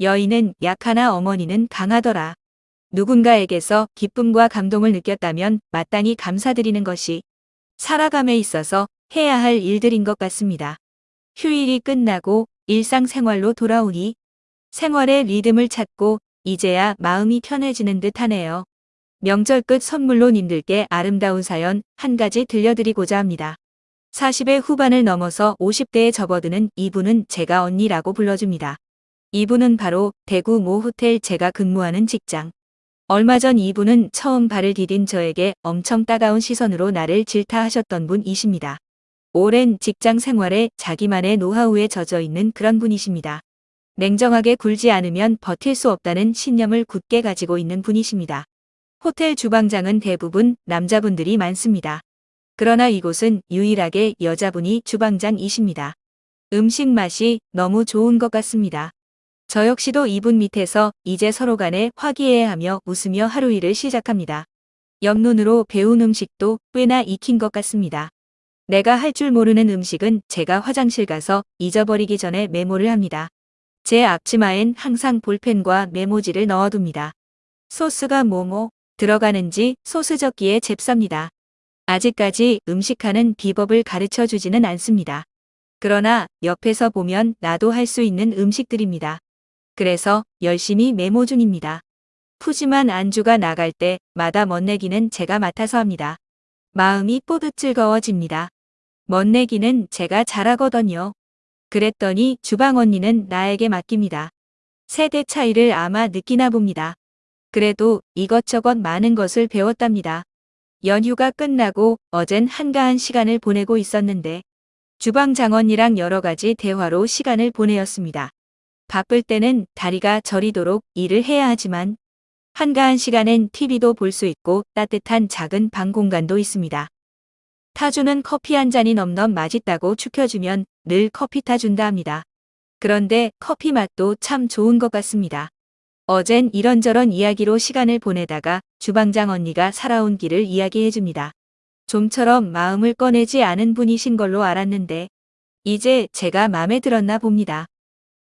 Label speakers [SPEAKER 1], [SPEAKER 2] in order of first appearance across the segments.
[SPEAKER 1] 여인은 약하나 어머니는 강하더라. 누군가에게서 기쁨과 감동을 느꼈다면 마땅히 감사드리는 것이 살아감에 있어서 해야 할 일들인 것 같습니다. 휴일이 끝나고 일상생활로 돌아오니 생활의 리듬을 찾고 이제야 마음이 편해지는 듯 하네요. 명절 끝 선물로 님들께 아름다운 사연 한 가지 들려드리고자 합니다. 40의 후반을 넘어서 50대에 접어드는 이분은 제가 언니라고 불러줍니다. 이분은 바로 대구 모 호텔 제가 근무하는 직장. 얼마 전 이분은 처음 발을 디딘 저에게 엄청 따가운 시선으로 나를 질타하셨던 분이십니다. 오랜 직장 생활에 자기만의 노하우에 젖어 있는 그런 분이십니다. 냉정하게 굴지 않으면 버틸 수 없다는 신념을 굳게 가지고 있는 분이십니다. 호텔 주방장은 대부분 남자분들이 많습니다. 그러나 이곳은 유일하게 여자분이 주방장이십니다. 음식 맛이 너무 좋은 것 같습니다. 저 역시도 이분 밑에서 이제 서로 간에 화기애애하며 웃으며 하루 일을 시작합니다. 옆눈으로 배운 음식도 꽤나 익힌 것 같습니다. 내가 할 줄 모르는 음식은 제가 화장실 가서 잊어버리기 전에 메모를 합니다. 제 앞치마엔 항상 볼펜과 메모지를 넣어둡니다. 소스가 뭐뭐 들어가는지 소스 적기에 잽쌉니다. 아직까지 음식하는 비법을 가르쳐 주지는 않습니다. 그러나 옆에서 보면 나도 할 수 있는 음식들입니다. 그래서 열심히 메모 중입니다. 푸짐한 안주가 나갈 때마다 멋내기는 제가 맡아서 합니다. 마음이 뽀득 즐거워집니다. 멋내기는 제가 잘하거든요. 그랬더니 주방 언니는 나에게 맡깁니다. 세대 차이를 아마 느끼나 봅니다. 그래도 이것저것 많은 것을 배웠답니다. 연휴가 끝나고 어젠 한가한 시간을 보내고 있었는데 주방 장언니랑 여러 가지 대화로 시간을 보내었습니다. 바쁠 때는 다리가 저리도록 일을 해야 하지만 한가한 시간엔 TV도 볼 수 있고 따뜻한 작은 방 공간도 있습니다. 타주는 커피 한 잔이 넘넘 맛있다고 축혀주면 늘 커피 타준다 합니다. 그런데 커피 맛도 참 좋은 것 같습니다. 어젠 이런저런 이야기로 시간을 보내다가 주방장 언니가 살아온 길을 이야기해줍니다. 좀처럼 마음을 꺼내지 않은 분이신 걸로 알았는데 이제 제가 마음에 들었나 봅니다.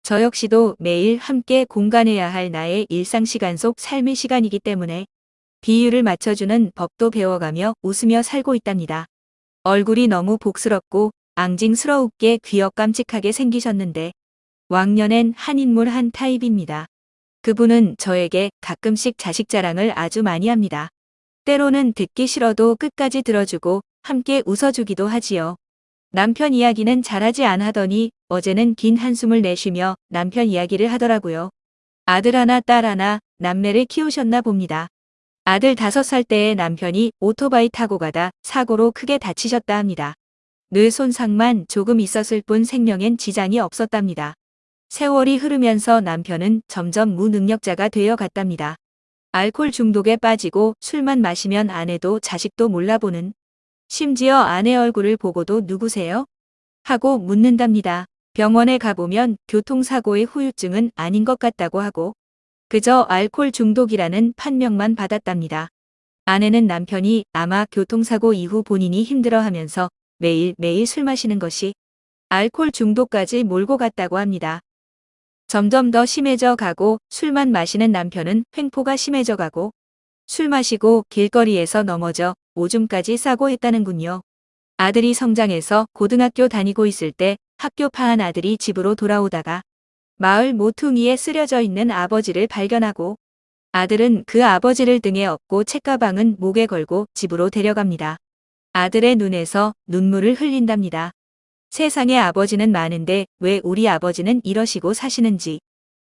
[SPEAKER 1] 저 역시도 매일 함께 공간해야 할 나의 일상 시간 속 삶의 시간이기 때문에 비율을 맞춰주는 법도 배워가며 웃으며 살고 있답니다. 얼굴이 너무 복스럽고 앙징스러웁게 귀엽 깜찍하게 생기셨는데 왕년엔 한 인물 한 타입입니다. 그분은 저에게 가끔씩 자식 자랑을 아주 많이 합니다. 때로는 듣기 싫어도 끝까지 들어주고 함께 웃어주기도 하지요. 남편 이야기는 잘하지 않하더니 어제는 긴 한숨을 내쉬며 남편 이야기를 하더라고요. 아들 하나 딸 하나 남매를 키우셨나 봅니다. 아들 다섯 살 때에 남편이 오토바이 타고 가다 사고로 크게 다치셨다 합니다. 뇌 손상만 조금 있었을 뿐 생명엔 지장이 없었답니다. 세월이 흐르면서 남편은 점점 무능력자가 되어 갔답니다. 알코올 중독에 빠지고 술만 마시면 아내도 자식도 몰라보는 심지어 아내 얼굴을 보고도 누구세요? 하고 묻는답니다. 병원에 가보면 교통사고의 후유증은 아닌 것 같다고 하고 그저 알코올 중독이라는 판명만 받았답니다. 아내는 남편이 아마 교통사고 이후 본인이 힘들어하면서 매일매일 술 마시는 것이 알코올 중독까지 몰고 갔다고 합니다. 점점 더 심해져 가고 술만 마시는 남편은 횡포가 심해져 가고 술 마시고 길거리에서 넘어져 오줌까지 싸고 했다는군요. 아들이 성장해서 고등학교 다니고 있을 때 학교 파한 아들이 집으로 돌아오다가 마을 모퉁이에 쓰려져 있는 아버지를 발견하고 아들은 그 아버지를 등에 업고 책가방은 목에 걸고 집으로 데려갑니다. 아들의 눈에서 눈물을 흘린답니다. 세상에 아버지는 많은데 왜 우리 아버지는 이러시고 사시는지.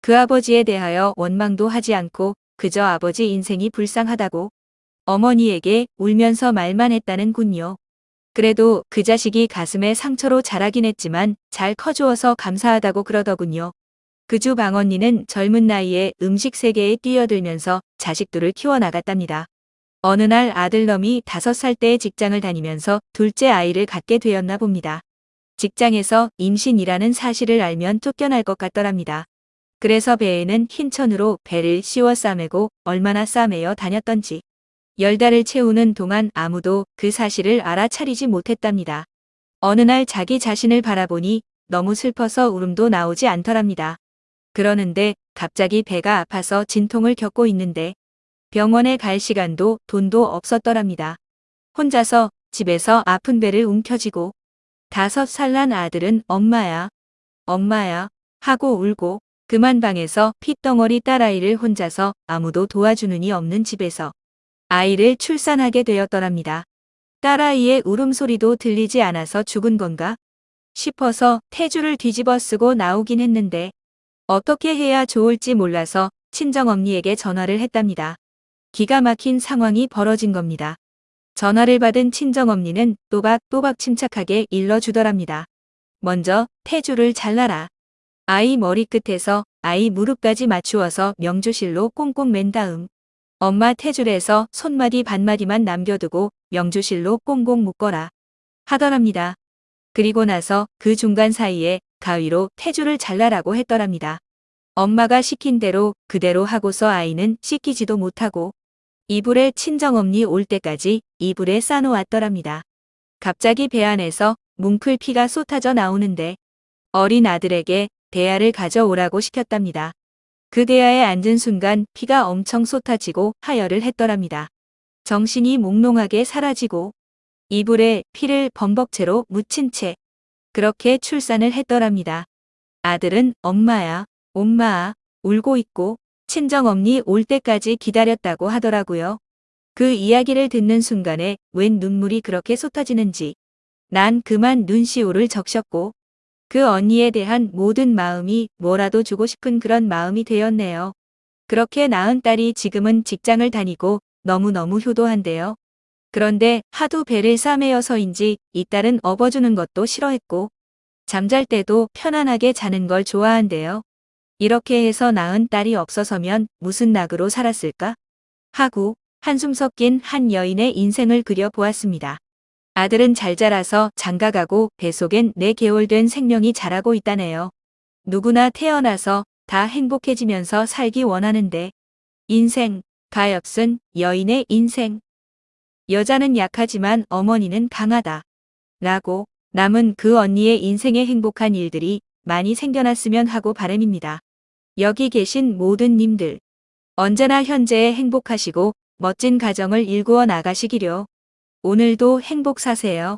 [SPEAKER 1] 그 아버지에 대하여 원망도 하지 않고 그저 아버지 인생이 불쌍하다고 어머니에게 울면서 말만 했다는 군요. 그래도 그 자식이 가슴에 상처로 자라긴 했지만 잘 커주어서 감사하다고 그러더군요. 그주 방언니는 젊은 나이에 음식 세계에 뛰어들면서 자식들을 키워나갔답니다. 어느 날 아들놈이 다섯 살 때에 직장을 다니면서 둘째 아이를 갖게 되었나 봅니다. 직장에서 임신이라는 사실을 알면 쫓겨날 것 같더랍니다. 그래서 배에는 흰 천으로 배를 씌워 싸매고 얼마나 싸매어 다녔던지 열 달을 채우는 동안 아무도 그 사실을 알아차리지 못했답니다. 어느 날 자기 자신을 바라보니 너무 슬퍼서 울음도 나오지 않더랍니다. 그러는데 갑자기 배가 아파서 진통을 겪고 있는데 병원에 갈 시간도 돈도 없었더랍니다. 혼자서 집에서 아픈 배를 움켜쥐고 다섯 살 난 아들은 엄마야, 엄마야 하고 울고 그만 방에서 핏덩어리 딸아이를 혼자서 아무도 도와주는 이 없는 집에서 아이를 출산하게 되었더랍니다. 딸아이의 울음소리도 들리지 않아서 죽은 건가 싶어서 태주를 뒤집어 쓰고 나오긴 했는데 어떻게 해야 좋을지 몰라서 친정엄니에게 전화를 했답니다. 기가 막힌 상황이 벌어진 겁니다. 전화를 받은 친정엄니는 또박또박 침착하게 일러주더랍니다. 먼저 태주를 잘라라. 아이 머리끝에서 아이 무릎까지 맞추어서 명주실로 꽁꽁 맨 다음 엄마 태줄에서 손마디 반마디만 남겨두고 명주실로 꽁꽁 묶어라 하더랍니다. 그리고 나서 그 중간 사이에 가위로 태주를 잘라라고 했더랍니다. 엄마가 시킨 대로 그대로 하고서 아이는 씻기지도 못하고 이불에 친정엄니 올 때까지 이불에 싸놓았더랍니다. 갑자기 배 안에서 뭉클 피가 쏟아져 나오는데 어린 아들에게 대야를 가져오라고 시켰답니다. 그 대야에 앉은 순간 피가 엄청 쏟아지고 하혈을 했더랍니다. 정신이 몽롱하게 사라지고 이불에 피를 범벅채로 묻힌 채 그렇게 출산을 했더랍니다. 아들은 엄마야, 엄마아 울고 있고 친정엄니 올 때까지 기다렸다고 하더라고요. 그 이야기를 듣는 순간에 웬 눈물이 그렇게 쏟아지는지 난 그만 눈시울을 적셨고 그 언니에 대한 모든 마음이 뭐라도 주고 싶은 그런 마음이 되었네요. 그렇게 낳은 딸이 지금은 직장을 다니고 너무너무 효도한데요. 그런데 하도 배를 싸매어서인지 이 딸은 업어주는 것도 싫어했고 잠잘 때도 편안하게 자는 걸 좋아한대요. 이렇게 해서 낳은 딸이 없어서면 무슨 낙으로 살았을까? 하고 한숨 섞인 한 여인의 인생을 그려보았습니다. 아들은 잘 자라서 장가가고 뱃속엔 4개월 된 생명이 자라고 있다네요. 누구나 태어나서 다 행복해지면서 살기 원하는데 인생, 가엾은 여인의 인생. 여자는 약하지만 어머니는 강하다. 라고 남은 그 언니의 인생에 행복한 일들이 많이 생겨났으면 하고 바람입니다. 여기 계신 모든 님들 언제나 현재에 행복하시고 멋진 가정을 일구어 나가시기려 오늘도 행복 사세요.